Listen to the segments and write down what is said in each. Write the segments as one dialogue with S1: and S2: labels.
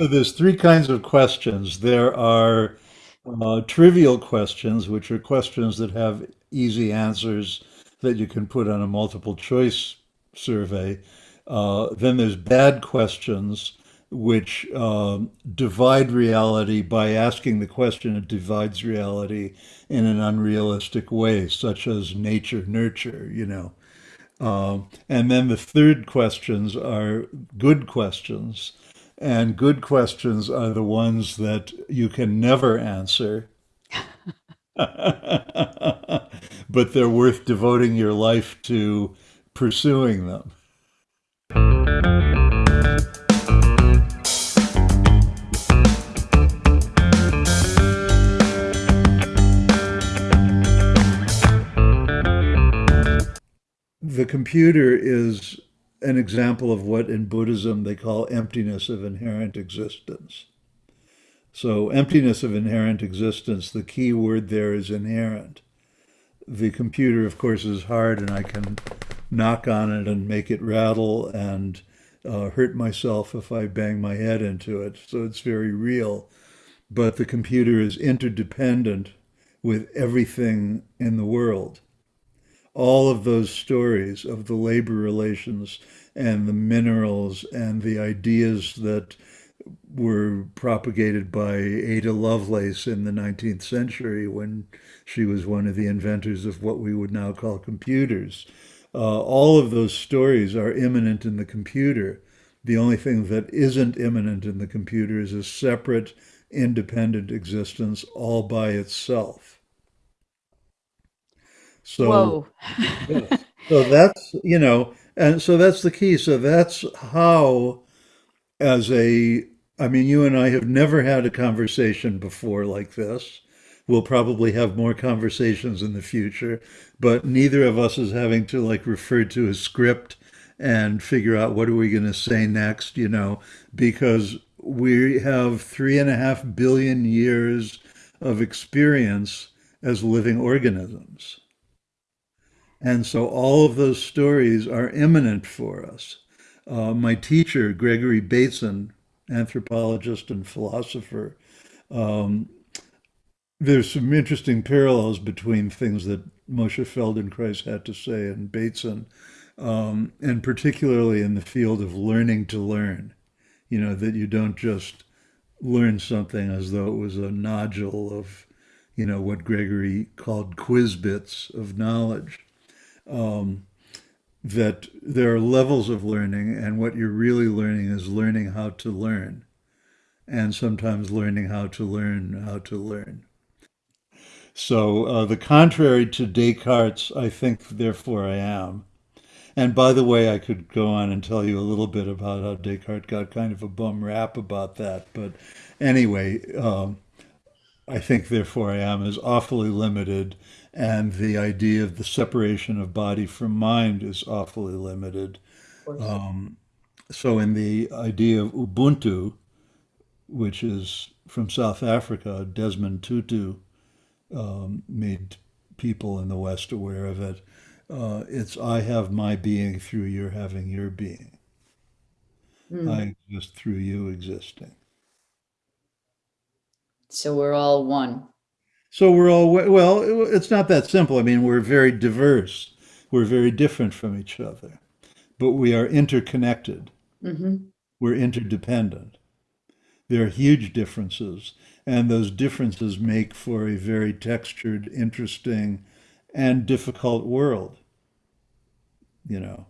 S1: So there's three kinds of questions. There are uh, trivial questions, which are questions that have easy answers that you can put on a multiple choice survey. Uh, then there's bad questions, which um, divide reality by asking the question, it divides reality in an unrealistic way, such as nature, nurture, you know. Um, and then the third questions are good questions. And good questions are the ones that you can never answer, but they're worth devoting your life to pursuing them. The computer is an example of what in Buddhism they call emptiness of inherent existence. So, emptiness of inherent existence, the key word there is inherent. The computer, of course, is hard, and I can knock on it and make it rattle and uh, hurt myself if I bang my head into it. So, it's very real. But the computer is interdependent with everything in the world all of those stories of the labor relations and the minerals and the ideas that were propagated by Ada Lovelace in the 19th century when she was one of the inventors of what we would now call computers. Uh, all of those stories are immanent in the computer. The only thing that isn't immanent in the computer is a separate, independent existence all by itself. So, yes. so that's, you know, and so that's the key. So that's how, as a, I mean, you and I have never had a conversation before like this. We'll probably have more conversations in the future, but neither of us is having to like refer to a script and figure out what are we going to say next, you know, because we have three and a half billion years of experience as living organisms. And so all of those stories are immanent for us. Uh, my teacher, Gregory Bateson, anthropologist and philosopher, um, there's some interesting parallels between things that Moshe Feldenkrais had to say and Bateson, um, and particularly in the field of learning to learn. You know, that you don't just learn something as though it was a nodule of, you know, what Gregory called quiz bits of knowledge um, that there are levels of learning, and what you're really learning is learning how to learn, and sometimes learning how to learn how to learn. So uh, the contrary to Descartes, I think, therefore I am. And by the way, I could go on and tell you a little bit about how Descartes got kind of a bum rap about that. But anyway, um, I think therefore I am is awfully limited and the idea of the separation of body from mind is awfully limited. Um, so, in the idea of Ubuntu, which is from South Africa, Desmond Tutu um, made people in the West aware of it. Uh, it's I have my being through your having your being.
S2: Hmm.
S1: I exist through you existing.
S2: So we're all one.
S1: So we're all, well, it's not that simple. I mean, we're very diverse. We're very different from each other, but we are interconnected.
S2: hmm
S1: We're interdependent. There are huge differences, and those differences make for a very textured, interesting, and difficult world. You know,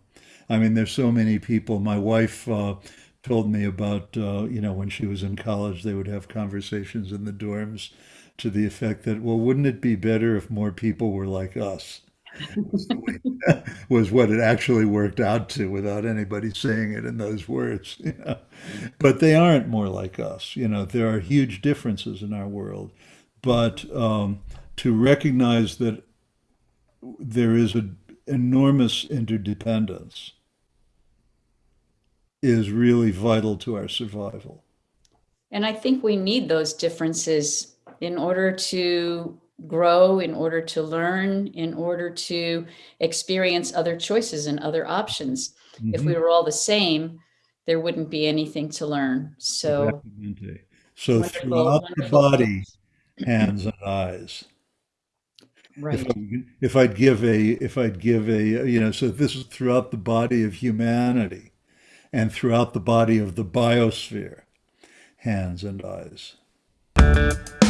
S1: I mean, there's so many people. My wife uh, told me about, uh, you know, when she was in college, they would have conversations in the dorms to the effect that, well, wouldn't it be better if more people were like us? was, what it actually worked out to without anybody saying it in those words. You know? But they aren't more like us. You know, there are huge differences in our world. But um, to recognize that there is an enormous interdependence is really vital to our survival.
S2: And I think we need those differences in order to grow, in order to learn, in order to experience other choices and other options. Mm -hmm. If we
S1: mm-hmm.
S2: were all the same, there wouldn't be anything to learn. So,
S1: exactly. so throughout the body, hands and eyes.
S2: Right.
S1: If, I, if I'd give a, if I'd give a, you know, so this is throughout the body of humanity and throughout the body of the biosphere, hands and eyes.